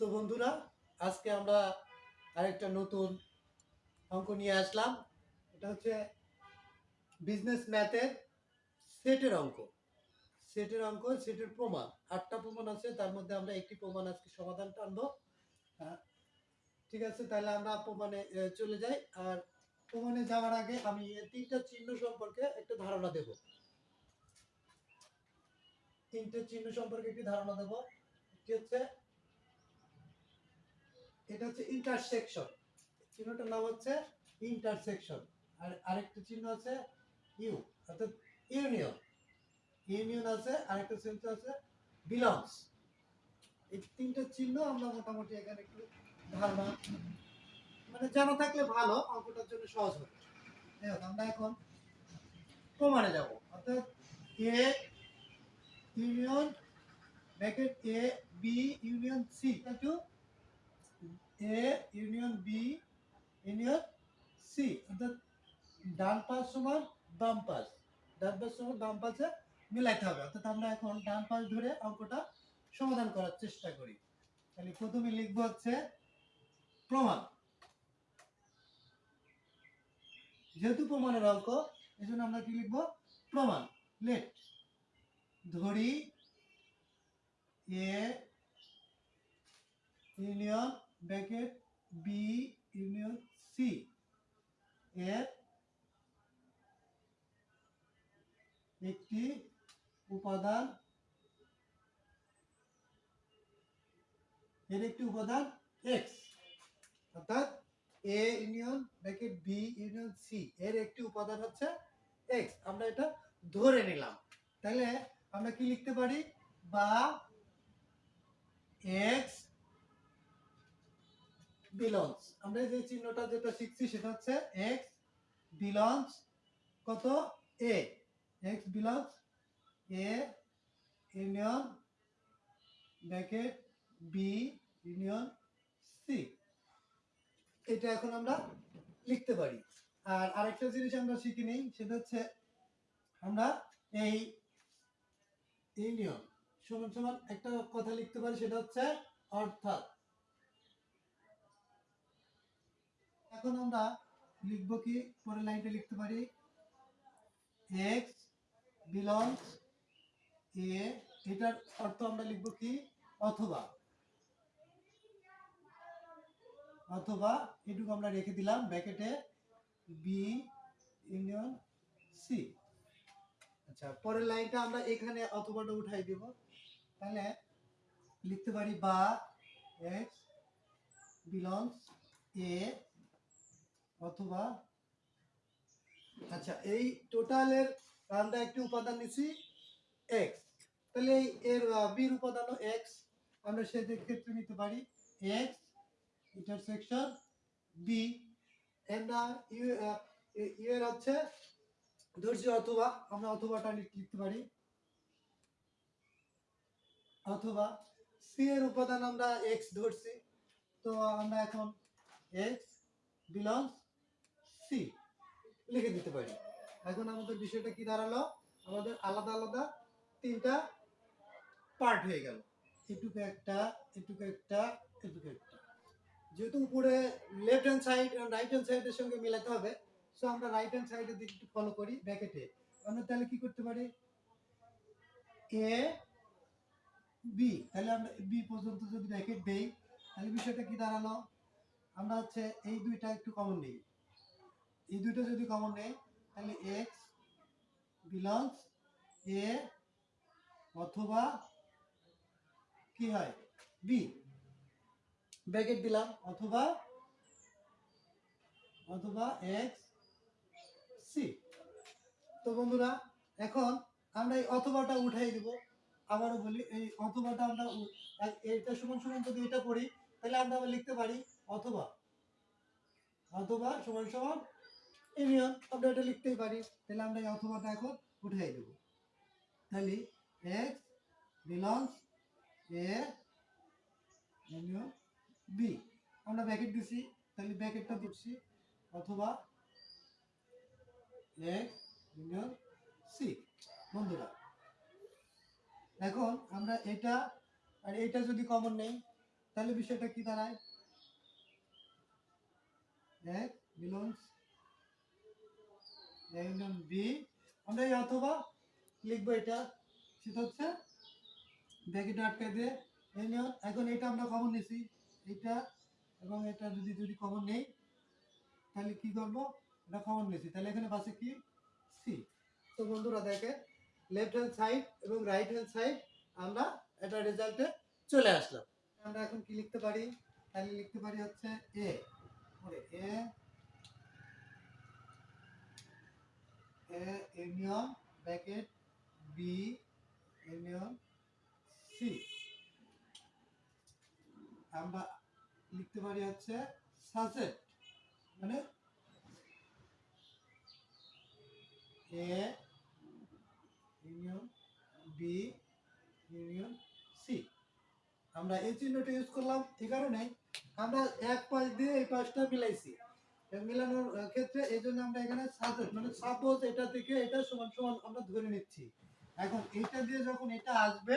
তো বন্ধুরা, আজকে আমরা আরেকটা নতুন অঙ্ক নিয়ে আসলাম। এটা হচ্ছে বিজনেস ম্যাথের সেটের অঙ্ক। সেটের অঙ্ক সেটের প্রমাণ। আটটা প্রমাণ আছে, তার মধ্যে আমরা একটি প্রমাণ আজকে সমাধান টানবো ঠিক আছে, তাহলে আমরা প্রমাণে চলে যাই। আর প্রমাণে যাওয়ার আগে আমি তিনটা চিহ্ন সম্পর্কে একটা ধারণা দেব। তিনটে চিহ্ন সম্পর্কে একটি ধারণা দেব। একটি হচ্ছে এটা হচ্ছে ইন্টারসেকশন চিহ্নটার নাম হচ্ছে ইন্টারসেকশন আর আরেকটা চিহ্ন আছে ইউ অর্থাৎ ইউনিয়ন ইউনিয়ন আছে, আরেকটা চিহ্ন আছে বিলংস এই তিনটা চিহ্ন আমরা মোটামুটি এখানে একটু ধারণা মানে জানা থাকলে ভালো, অঙ্কটার জন্য সহজ হবে। আমরা এখন প্রমাণে যাব। অর্থাৎ A union bracket A B union C to A union B union C অর্থাৎ ডান পাশ সমান বাম পাশ। ডান পাশ সমান বাম পাশে মিলাইতে হবে। অর্থাৎ আমরা এখন ডান পাশ ধরে অঙ্কটা সমাধান করার চেষ্টা করি। তাহলে প্রথমে লিখব হচ্ছে প্রমাণ। যেহেতু প্রমাণের অঙ্ক এই জন্য আমরা কি লিখব? প্রমাণ। লেট ধরি A union bracket B union C এর একটি উপাদান, এর একটি উপাদান এক্স অর্থাৎ A union bracket B union C এর একটি উপাদান হচ্ছে এক্স আমরা এটা ধরে নিলাম। তাহলে আমরা কি লিখতে পারি? বা এক্স বিলংস আমরা যে চিহ্নটা যেটা শিখছি সেটা হচ্ছে এক্স বিলংস কত? A X belongs A union bracket B union C এটা এখন আমরা লিখতে পারি। আর আরেকটা জিনিস আমরা শিখি নেই সেটা হচ্ছে আমরা এই ইউনিয়ন সমান সমান একটা কথা লিখতে পারি, সেটা হচ্ছে অর্থাৎ এখন আমরা লিখব কি? পরের লাইনটা লিখতে পারি। এক্স বিলংস এ এটার অর্থ আমরা লিখব কি? অথবা। অথবা এটুকু আমরা রেখে দিলাম, ব্র্যাকেটে বি ইউনিয়ন সি আচ্ছা পরের লাইনটা আমরা এখানে অথবাটা উঠাই দেব। তাহলে লিখতে পারি বা এক্স বিলংস এ অথবা আচ্ছা এই টোটালের আমরা একটি উপাদান নিছি এক্স তাহলে এই এর বির উপাদানও এক্স আমরা সেদের ক্ষেত্রে নিতে পারি এক্স ইন্টারসেকশন বি আমরা ইউ ইউ এর হচ্ছে ধরছি অথবা, আমরা অথবাটা লিখ- লিখতে পারি। অথবা সি এর উপাদান আমরা এক্স ধরছি। তো আমরা এখন এক্স বিলংস সি লিখে দিতে পারি। এখন আমাদের বিষয়টা কি দাঁড়াল? আমাদের আলাদা আলাদা তিনটা পার্ট হয়ে গেল। এটুকু একটা এটুকু একটা এটুকু একটা। যেহেতু উপরে left hand side right hand সাইডের সঙ্গে হবে সো আমরা রাইট হ্যান্ড সাইডের দিকে একটু ফলো করি ব্র্যাকেটে আমরা তাহলে কি করতে পারি? এ বি তাহলে আমরা বি পর্যন্ত যদি ব্র্যাকেট দেই, তাহলে বিষয়টা কি দাঁড়াল? আমরা হচ্ছে এই দুইটা একটু কমন নেই। এই দুইটা যদি কমন নেই, তাহলে এক্স বিলংস এ অথবা কি হয়? বি ব্র্যাকেট দিলাম, অথবা অথবা এক্স সি তো বন্ধুরা, এখন আমরা এই অথবাটা উঠাই দিব। আবারও বলি, এই অথবাটা আমরা এটা সমান সমান যদি এটা করি, তাহলে আমরা লিখতে পারি অথবা। অথবা সমান সমান ইউনিয়ন আমরা এটা লিখতেই পারি। তাহলে আমরা অথবাটা এখন উঠাই দেব। তাহলে এক্স বিলংস এ বি আমরা ব্র্যাকেট দিছি, তাহলে ব্র্যাকেটটা দিচ্ছি অথবা এক্স সি বন্ধুরা, এখন আমরা এটা আর এটা যদি কমন নেই, তাহলে বিষয়টা কি দাঁড়ায়? এক বিলংস ইউনিয়ন বি। আমরা এই অথবা লিখব এটা। সেটা হচ্ছে ব্যাকেটে আটকে দিয়ে ইউনিয়ন এখন এটা আমরা কমন নিছি। এটা এবং এটা যদি যদি কমন নেই, তাহলে কি করব? এটা কমন নিছি। তাহলে এখানে পাশে কি? সি তো বন্ধুরা দেখে লেফট হ্যান্ড সাইড এবং রাইট হ্যান্ড সাইড আমরা এটা রেজাল্টে চলে আসলাম। আমরা এখন কি লিখতে পারি? তাহলে লিখতে পারি হচ্ছে এ এ এ ইউনিয়ন আমরা লিখতে পারি হচ্ছে সাজেট মানে আমরা এই চিহ্নটা ইউজ করলাম, এই কারণে আমরা এক পাশ দিয়ে এই পাশটা মিলাইছি। মিলানোর ক্ষেত্রে এই জন্য আমরা এখানে মানে সাপোজ এটা থেকে এটা সমান সমান আমরা ধরে নিচ্ছি। এখন এটা দিয়ে যখন এটা আসবে,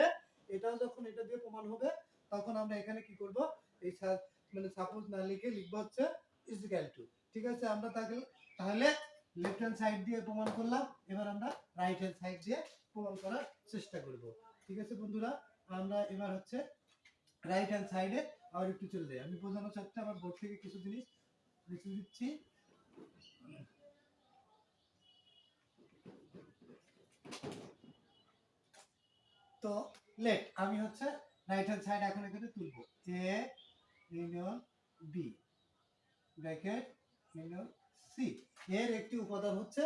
এটাও যখন এটা দিয়ে প্রমাণ হবে, তখন আমরা এখানে কি করব? এই মানে সাপোজ না লিখে লিখব হচ্ছে ইজিক্যাল টু ঠিক আছে? আমরা তাকে, তাহলে লেফট হ্যান্ড সাইড দিয়ে প্রমাণ করলাম, এবার আমরা রাইট হ্যান্ড সাইড দিয়ে প্রমাণ করার চেষ্টা করব। ঠিক আছে বন্ধুরা? আমরা এবার হচ্ছে রাইট হ্যান্ড সাইডে আবার একটু চলে যাই। আমি বোঝানোর চাচ্ছি আমার বোর্ড থেকে কিছু জিনিস লিখে দিচ্ছি। তো লেট আমি হচ্ছে রাইট হ্যান্ড সাইড এখন এখানে তুলবো। A union B bracket union C এর একটি উপাদান হচ্ছে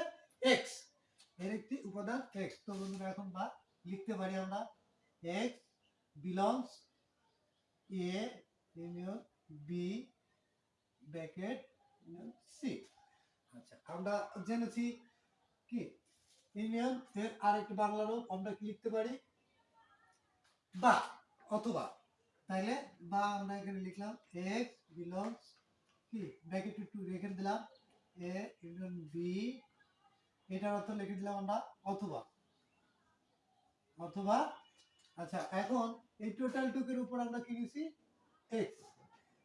এক্সের একটি উপাদান এক্স তো বন্ধুরা, এখন বা, লিখতে পারি আমরা। X belongs A B bracket union আচ্ছা আমরা জেনেছি কি? ইউনিয়ন এর আরেকটি আমরা কি লিখতে পারি? বা অথবা। তাইলে বা আমরা এখানে লিখলাম এক্স বিলংস কি? ব্র্যাকেট টু রেখে দিলাম। এ ইউনিয়ন বি, এটার অর্থ লিখে দিলাম আমরা অথবা। অথবা আচ্ছা এখন এই টোটাল টুকের উপর আমরা কি নিছি? এক্স।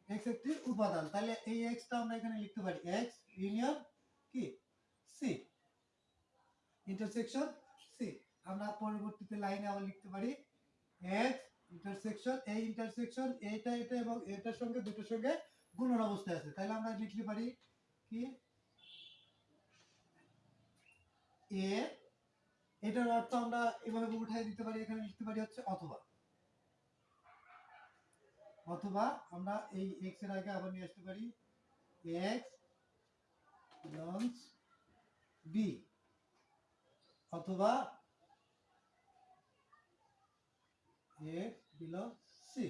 এক্স একটি উপাদান। তাহলে এই এক্সটা আমরা এখানে লিখতে পারি। এক্স ইউনিয়ন কি? সি ইন্টারসেকশন সি আমরা পরবর্তীতে লাইনে আবার লিখতে পারি এক্স ইন্টারসেকশন এই ইন্টারসেকশন এটা এটা এবং এটার সঙ্গে দুটোর সঙ্গে গুণন অবস্থায় আছে। তাহলে আমরা লিখতে পারি কি? এ এটার অর্থ আমরা এভাবে উঠাই দিতে পারি, এখানে লিখতে পারি হচ্ছে অথবা। অথবা আমরা এই এক্সের আগে আবার নিয়ে আসতে পারি এক্স বিলংস বি অথবা এক্স সি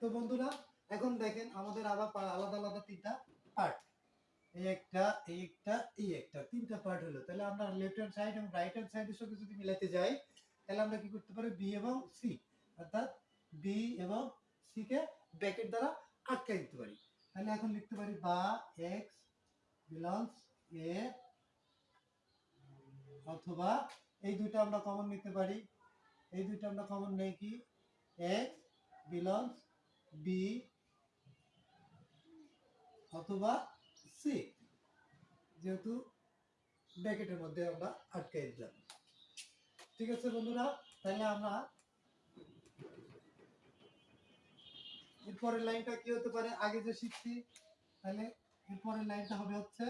তো বন্ধুরা, এখন দেখেন আমাদের আবার আলাদা আলাদা তিনটা পার্ট এই একটা এই একটা এই একটা, তিনটা পার্ট হলো। তাহলে আমরা লেফট হ্যান্ড সাইড এবং রাইট হ্যান্ড সাইডের সঙ্গে যদি মিলাতে যাই, তাহলে আমরা কি করতে পারি? বি এবং সি অর্থাৎ বি এবং সি কে ব্র্যাকেট দ্বারা আটকাই দিতে পারি। তাহলে এখন লিখতে পারি বা এক্স বিলংস এ অথবা এই দুইটা আমরা কমন নিতে পারি। এই দুইটা আমরা কমন নেই কি? এক্স বিলংস বি অথবা সি যেহেতু ব্র্যাকেটের মধ্যে আমরা আটকে দিলাম। ঠিক আছে বন্ধুরা, তাহলে আমরা এরপরের লাইনটা কি হতে পারে? আগে যে শিখছি, তাহলে এরপরের লাইনটা হবে হচ্ছে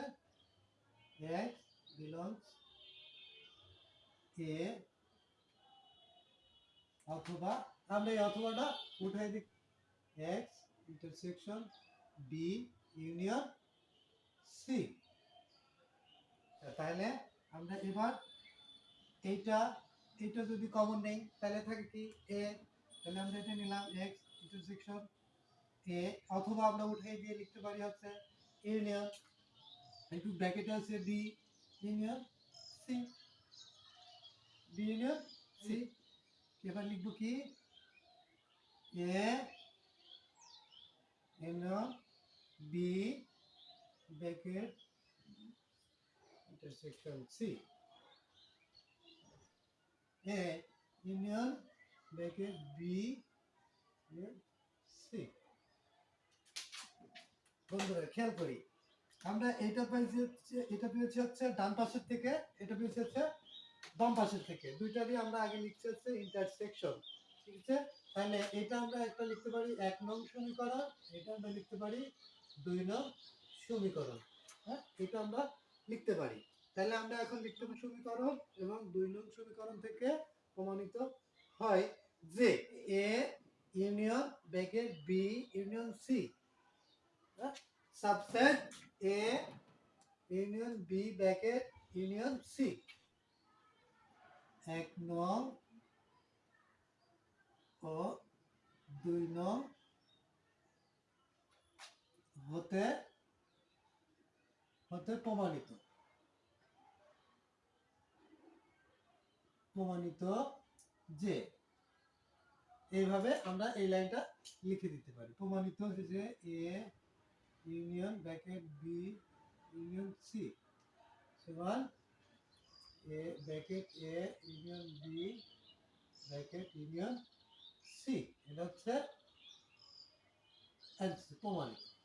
এক্স বিলংস এ অথবা আমরা এই অথবাটা উঠাই দিই। X intersection B union C তাহলে আমরা এবার এইটা এইটা যদি কমন নেই, তাহলে থাকে কি এ তাহলে আমরা এটা নিলাম এক্স ইন্টারসেকশন এ, অথবা আমরা উঠে দিয়ে লিখতে পারি হচ্ছে ইউনিয়ন একটু ব্র্যাকেটে আছে B union C B union C এবার লিখব কি? A union B bracket C. A union bracket, B union C বন্ধুরা, খেয়াল করি। আমরা এটা পেয়েছি হচ্ছে, এটা পেয়েছি হচ্ছে ডান পাশের থেকে, এটা পেয়েছি হচ্ছে বাম পাশের থেকে। দুইটারই আমরা আগে লিখছি হচ্ছে ইন্টারসেকশন ঠিক আছে? তাহলে এটা আমরা একটা লিখতে পারি এক নং সমীকরণ, এটা আমরা লিখতে পারি দুই নং সমীকরণ হ্যাঁ? এটা আমরা লিখতে পারি। তাহলে আমরা এখন লিখতে পারি সমীকরণ এবং দুই নং সমীকরণ থেকে প্রমাণিত হয় যে A union bracket B union C subset A union B bracket union C এক নং ও দুই নং হতে হতে প্রমাণিত। প্রমাণিত যে, এইভাবে আমরা এই লাইনটা লিখে দিতে পারি। প্রমাণিত হচ্ছে যে A union bracket B union C সমান A bracket A union B bracket union C এটা হচ্ছে প্রমাণিত।